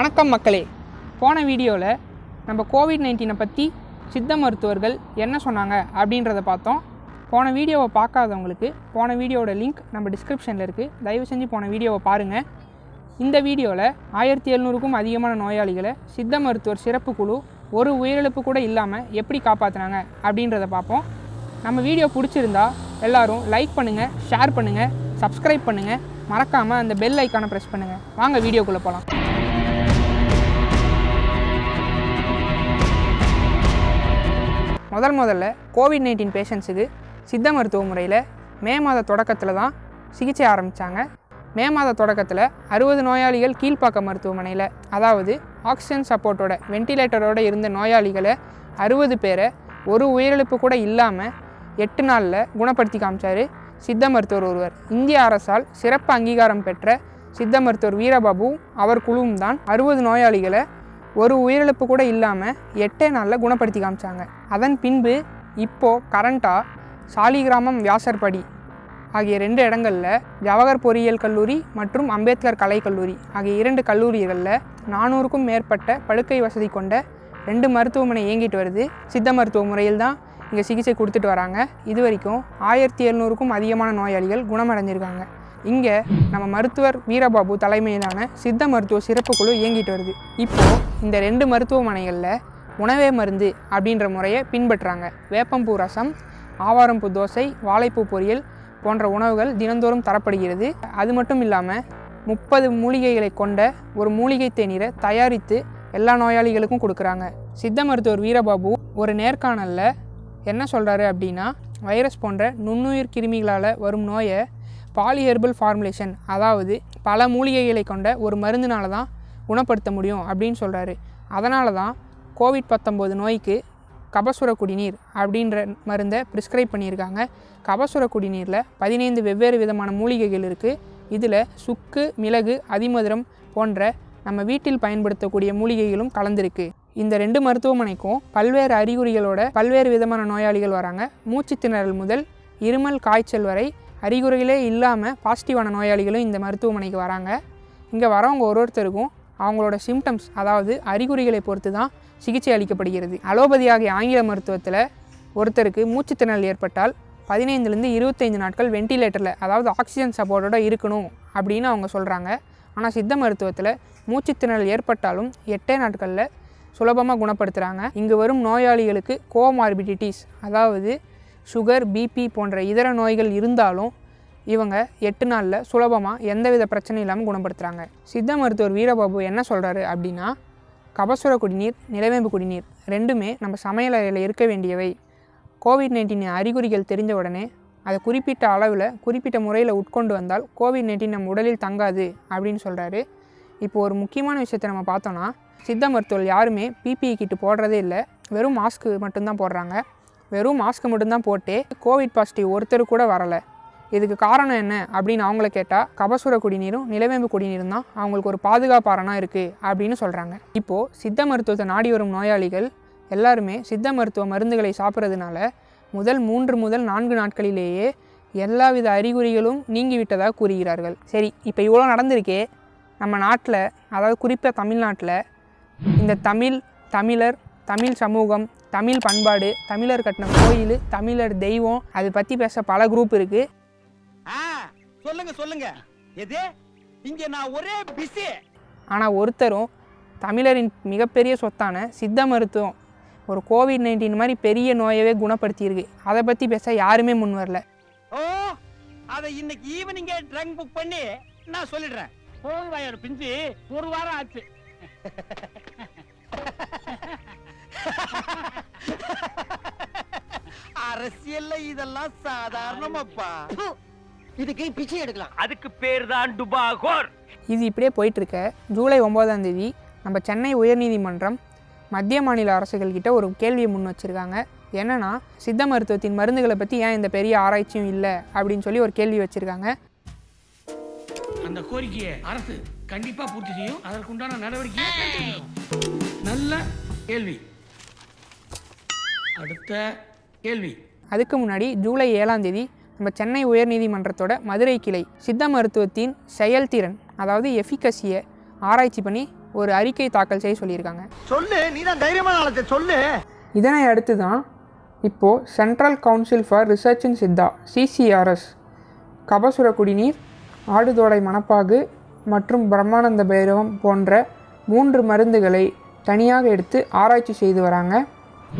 வணக்கம் மக்களே. போன வீடியோவில் நம்ம கோவிட் நைன்டீனை பற்றி சித்த மருத்துவர்கள் என்ன சொன்னாங்க அப்படின்றத பார்த்தோம். போன வீடியோவை பார்க்காதவங்களுக்கு போன வீடியோட லிங்க் நம்ம டிஸ்கிரிப்ஷனில் இருக்குது தயவு செஞ்சு போன வீடியோவை பாருங்கள் இந்த வீடியோவில் ஆயிரத்தி எழுநூறுக்கும் அதிகமான நோயாளிகளை சித்த மருத்துவர் சிறப்பு குழு ஒரு உயிரிழப்பு கூட இல்லாமல் எப்படி காப்பாற்றினாங்க அப்படின்றத பார்ப்போம். நம்ம வீடியோ பிடிச்சிருந்தா எல்லாரும் லைக் பண்ணுங்கள் ஷேர் பண்ணுங்கள் சப்ஸ்கிரைப் பண்ணுங்கள் மறக்காமல் அந்த பெல் ஐக்கானை ப்ரெஸ் பண்ணுங்கள் வாங்க வீடியோக்குள்ளே போகலாம் முதல் முதல்ல கோவிட் நைன்டீன் பேஷண்ட்ஸுக்கு சித்த மருத்துவ முறையில் மே மாத தொடக்கத்தில் தான் சிகிச்சை ஆரம்பித்தாங்க மே மாத தொடக்கத்தில் அறுபது நோயாளிகள் கீழ்ப்பாக்க மருத்துவமனையில் அதாவது ஆக்சிஜன் சப்போர்ட்டோட வென்டிலேட்டரோடு இருந்த நோயாளிகளை அறுபது பேரை ஒரு உயிரிழப்பு கூட இல்லாமல் எட்டு நாளில் குணப்படுத்தி காமிச்சார் சித்த மருத்துவர் ஒருவர். இந்திய அரசால் சிறப்பு அங்கீகாரம் பெற்ற சித்த மருத்துவர் வீரபாபு அவர் குழுவும் தான் அறுபது நோயாளிகளை ஒரு உயிரிழப்பு கூட இல்லாமல் எட்டே நாளில் குணப்படுத்தி காமிச்சாங்க. அதன் பின்பு இப்போது கரண்ட்டாக சாலிகிராமம் வியாசர்படி ஆகிய ரெண்டு இடங்களில் ஜவஹர் பொறியியல் கல்லூரி மற்றும் அம்பேத்கர் கலை கல்லூரி ஆகிய இரண்டு கல்லூரிகளில் நானூறுக்கும் மேற்பட்ட படுக்கை வசதி கொண்ட ரெண்டு மருத்துவமனை இயங்கிட்டு வருது. சித்த மருத்துவ முறையில் தான் இங்கே சிகிச்சை கொடுத்துட்டு வராங்க. இது வரைக்கும் ஆயிரத்தி எழுநூறுக்கும் அதிகமான நோயாளிகள் குணமடைஞ்சிருக்காங்க. இங்கே நம்ம மருத்துவர் வீரபாபு தலைமையிலான சித்த மருத்துவ சிறப்பு குழு இயங்கிட்டு வருது. இப்போது இந்த ரெண்டு மருத்துவமனைகளில் உணவே மருந்து அப்படின்ற முறையை பின்பற்றாங்க. வேப்பம்பூ ரசம் ஆவாரம்பூ தோசை வாழைப்பூ பொரியல் போன்ற உணவுகள் தினந்தோறும் தரப்படுகிறது. அது மட்டும் இல்லாமல் முப்பது மூலிகைகளை கொண்ட ஒரு மூலிகை தேநீரை தயாரித்து எல்லா நோயாளிகளுக்கும் கொடுக்குறாங்க. சித்த மருத்துவர் வீரபாபு ஒரு நேர்காணலில் என்ன சொல்கிறாரு அப்படின்னா வைரஸ் போன்ற நுண்ணுயிர் கிருமிகளால் வரும் நோயை பாலிஹெர்பல் ஃபார்முலேஷன் அதாவது பல மூலிகைகளை கொண்ட ஒரு மருந்தினால தான் குணப்படுத்த முடியும் அப்படின்னு சொல்கிறாரு அதனால தான் கோவிட் பத்தொம்போது நோய்க்கு கபசுர குடிநீர் அப்படின்ற மருந்தை ப்ரிஸ்கிரைப் பண்ணியிருக்காங்க. கபசுர குடிநீரில் பதினைந்து வெவ்வேறு விதமான மூலிகைகள் இருக்குது இதில் சுக்கு மிளகு அதிமதுரம் போன்ற நம்ம வீட்டில் பயன்படுத்தக்கூடிய மூலிகைகளும் கலந்திருக்கு. இந்த ரெண்டு மருத்துவமனைக்கும் பல்வேறு அறிகுறிகளோட பல்வேறு விதமான நோயாளிகள் வராங்க. மூச்சு திணறல் முதல் இருமல் காய்ச்சல் வரை அறிகுறிகளே இல்லாமல் பாசிட்டிவான நோயாளிகளும் இந்த மருத்துவமனைக்கு வராங்க. இங்கே வரவங்க ஒரு ஒருத்தருக்கும் அவங்களோட சிம்டம்ஸ் அதாவது அறிகுறிகளை பொறுத்து தான் சிகிச்சை அளிக்கப்படுகிறது. அலோபதி ஆகிய ஆங்கில மருத்துவத்தில் ஒருத்தருக்கு மூச்சுத்திணறல் ஏற்பட்டால் பதினைந்துலேருந்து இருபத்தைந்து நாட்கள் வென்டிலேட்டரில் அதாவது ஆக்சிஜன் சப்போர்ட்டோட இருக்கணும் அப்படின்னு அவங்க சொல்கிறாங்க ஆனால் சித்த மருத்துவத்தில் மூச்சுத்திணறல் ஏற்பட்டாலும் எட்டே நாட்களில் சுலபமாக குணப்படுத்துகிறாங்க இங்கு வரும் நோயாளிகளுக்கு கோமார்பிடிட்டிஸ் அதாவது சுகர் பிபி போன்ற இதர நோய்கள் இருந்தாலும் இவங்க எட்டு நாளில் சுலபமாக எந்தவித பிரச்சனையும் இல்லாமல் குணப்படுத்துகிறாங்க சித்த மருத்துவர் வீரபாபு என்ன சொல்கிறாரு அப்படின்னா கபசுர குடிநீர் நிலவேம்பு குடிநீர் ரெண்டுமே நம்ம சமையல் அறையில் இருக்க வேண்டியவை. கோவிட் நைன்டீன் அறிகுறிகள் தெரிஞ்ச உடனே அதை குறிப்பிட்ட அளவில் குறிப்பிட்ட முறையில் உட்கொண்டு வந்தால் கோவிட் நைன்டீன் நம்ம உடலில் தங்காது அப்படின்னு சொல்கிறாரு இப்போ ஒரு முக்கியமான விஷயத்தை நம்ம பார்த்தோன்னா சித்த மருத்துவர்கள் யாருமே பிபிஇ கிட்டு போடுறதே இல்லை. வெறும் மாஸ்க்கு மட்டும்தான் போடுறாங்க. வெறும் மாஸ்க்கு மட்டும்தான் போட்டே கோவிட் பாசிட்டிவ் ஒருத்தர் கூட வரலை. இதுக்கு காரணம் என்ன அப்படின்னு அவங்கள கேட்டால் கபசுர குடிநீரும் நிலவேம்பு குடிநீரும் தான் அவங்களுக்கு ஒரு பாதுகாப்பாரனா இருக்குது அப்படின்னு சொல்கிறாங்க இப்போது சித்த மருத்துவத்தை நாடி வரும் நோயாளிகள் எல்லாருமே சித்த மருத்துவ மருந்துகளை சாப்பிட்றதுனால முதல் மூன்று முதல் நான்கு நாட்களிலேயே எல்லாவித அறிகுறிகளும் நீங்கிவிட்டதாக கூறுகிறார்கள். சரி இப்போ இவ்வளோ நடந்திருக்கே. நம்ம நாட்டில் அதாவது குறிப்பாக தமிழ்நாட்டில் இந்த தமிழ் தமிழர் தமிழ் சமூகம் தமிழ் பண்பாடு தமிழர் கட்டின கோயில் தமிழர் தெய்வம் அதை பற்றி பேச பல குரூப் இருக்குது சொல்லுங்க சொல்லுங்க. எது? இங்க நான் ஒரே பிஸி ஆனால் ஒருத்தரும் தமிழரின் மிகப்பெரிய சொத்தான சித்த மருத்துவம் ஒரு கோவிட் நைன்டீன் மாதிரி பெரிய நோயவே குணப்படுத்தியிருக்கு. அதை பற்றி பேச யாருமே முன் வரல. ஓ அத இன்னைக்கு ஈவினிங்கே ட்ரங்க் புக் பண்ணி நான் சொல்லிடுறேன். போன் வயர் பிஞ்சு. ஒரு வாரம் ஆச்சு. அரசியல்ல இதெல்லாம் சாதாரணமாப்பா. இதுக்கு பிச்சை எடுக்கலாம். அதுக்கு பேர் தான் டுபாகோர். இது இப்படியே போயிட்டுருக்க. ஜூலை ஒம்போதாம் தேதி நம்ம சென்னை உயர்நீதிமன்றம் மத்திய மாநில அரசுகள் கிட்ட ஒரு கேள்வியை முன் வச்சுருக்காங்க. என்னன்னா சித்த மருத்துவத்தின் மருந்துகளை பற்றி ஏன் இந்த பெரிய ஆராய்ச்சியும் இல்லை? அப்படின்னு சொல்லி ஒரு கேள்வி வச்சுருக்காங்க. அந்த கோரிக்கையை அரசு கண்டிப்பா பூர்த்தி செய்யும். அதற்குண்டான நடவடிக்கையை எடுக்கும். நல்ல கேள்வி. அடுத்த கேள்வி. அதுக்கு முன்னாடி ஜூலை ஏழாம் தேதி நம்ம சென்னை உயர்நீதிமன்றத்தோட மதுரை கிளை சித்த மருத்துவத்தின் செயல்திறன் அதாவது எஃபிகசியை ஆராய்ச்சி பண்ணி ஒரு அறிக்கை தாக்கல் செய்ய சொல்லியிருக்காங்க. சொல்லு நீ தான் தைரியமான சொல்லு. இதனை அடுத்து தான் இப்போது Central Council for Research in Siddha CCRS Kabasura Kudineer ஆடுதோடை மணப்பாகு மற்றும் பிரம்மானந்த பைரவம் போன்ற மூன்று மருந்துகளை தனியாக எடுத்து ஆராய்ச்சி செய்து வராங்க.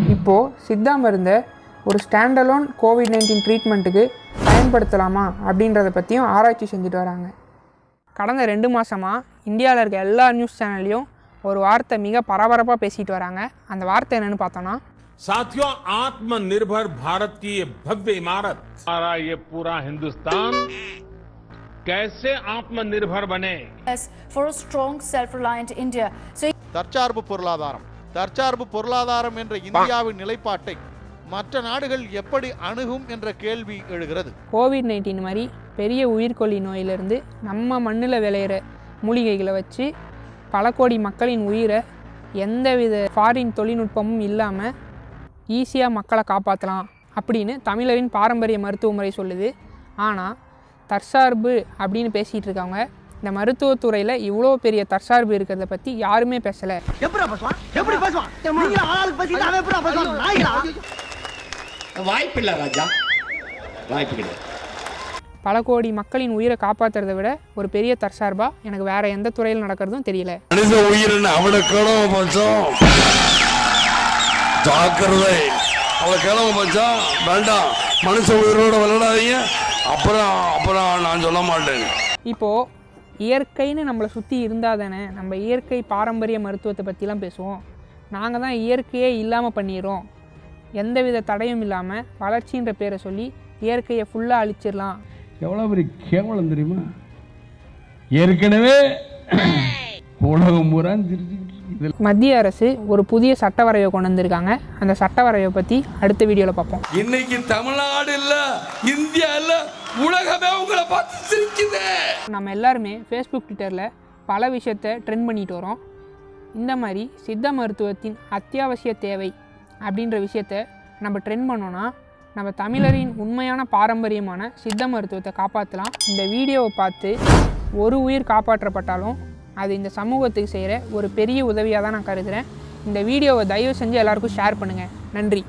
இப்போது சித்தா மருந்தை ஒரு ஸ்டாண்டலோன் கோவிட் நைன்டீன் ட்ரீட்மெண்ட்டுக்கு பயன்படுத்தலாமா அப்படின்றத பற்றியும் ஆராய்ச்சி செஞ்சுட்டு வராங்க கடந்த ரெண்டு மாதமாக இந்தியாவில் இருக்க எல்லா நியூஸ் சேனல்லையும் ஒரு வார்த்தை மிக பரபரப்பாக பேசிட்டு வராங்க அந்த வார்த்தை என்னன்னு பார்த்தோன்னா साथियों आत्मनिर्भर भारत की ये भव्य इमारत हमारा ये पूरा हिंदुस्तान कैसे आत्मनिर्भर बने Yes, for a strong, self-reliant India. So தற்சார்பு பொருளாதாரம் தற்சார்பு பொருளாதாரம் என்ற இந்தியாவின் நிலைப்பாட்டை மற்ற நாடுகள் எப்படி அணுகும் என்ற கேள்வி எழுகிறது? கோவிட் நைன்டீன் மாதிரி பெரிய உயிர்கொல்லி நோயிலிருந்து நம்ம மண்ணில் விளையிற மூலிகைகளை வச்சு பல கோடி மக்களின் உயிரை எந்தவித ஃபாரின் தொழில்நுட்பமும் இல்லாமல் ஈஸியாக மக்களை காப்பாற்றலாம் அப்படின்னு தமிழரின் பாரம்பரிய மருத்துவ முறை சொல்லுது. ஆனால் தற்சார்பு அப்படின்னு பேசிகிட்டு இருக்கவங்க இந்த மருத்துவத்துறையில் இவ்வளோ பெரிய தற்சார்பு இருக்கிறத பற்றி யாருமே பேசலை. வாய்ப்பில்லை ராஜா. வாய்ப்பு கிடையாது பல கோடி மக்களின் உயிரை காப்பாற்றுறதை விட ஒரு பெரிய தற்சார்பாக எனக்கு வேறு எந்த துறையில் நடக்கிறதும் தெரியல. மனித உயிரின் அவளை கிழமை பஞ்சம் ஜாக்கிரதை. அவளை கிழமை பஞ்சம் வேண்டாம். மனுஷ உயிரோட விளையாடாதீங்க. அப்புறம் அப்புறம் நான் சொல்ல மாட்டேன். இப்போது இயற்கைன்னு நம்மளை சுற்றி இருந்தால் தானே நம்ம இயற்கை பாரம்பரிய மருத்துவத்தை பற்றிலாம் பேசுவோம். நாங்கள் தான் இயற்கையே இல்லாமல் பண்ணிடுறோம். எந்தவித தடையும் இல்லாமல் வளர்ச்சின்ற பேரை சொல்லி இயற்கையை ஃபுல்லாக அழிச்சிடலாம். எவ்வளவு பெரிய கேவலம் தெரியுமா? ஏற்கனவே உலகம் பூரா மத்திய அரசு ஒரு புதிய சட்ட வரைவை கொண்டு வந்திருக்காங்க. அந்த சட்ட வரைவை பற்றி அடுத்த வீடியோவில் பார்ப்போம். இன்னைக்கு தமிழ்நாடு இல்ல இந்தியா இல்ல உலகமே உங்களை பார்த்து சிரிக்குது. நம்ம எல்லாருமே ஃபேஸ்புக் ட்விட்டரில் பல விஷயத்தை ட்ரெண்ட் பண்ணிட்டு வரோம். இந்த மாதிரி சித்த மருத்துவத்தின் அத்தியாவசிய தேவை அப்படின்ற விஷயத்த நம்ம ட்ரெண்ட் பண்ணோன்னா நம்ம தமிழரின் உண்மையான பாரம்பரியமான சித்த மருத்துவத்தை காப்பாற்றலாம் இந்த வீடியோவை பார்த்து ஒரு உயிர் காப்பாற்றப்பட்டாலும் அது இந்த சமூகத்துக்கு செய்கிற ஒரு பெரிய உதவியாக தான் நான் கருதுகிறேன் இந்த வீடியோவை தயவு செஞ்சு எல்லாருக்கும் ஷேர் பண்ணுங்கள் நன்றி.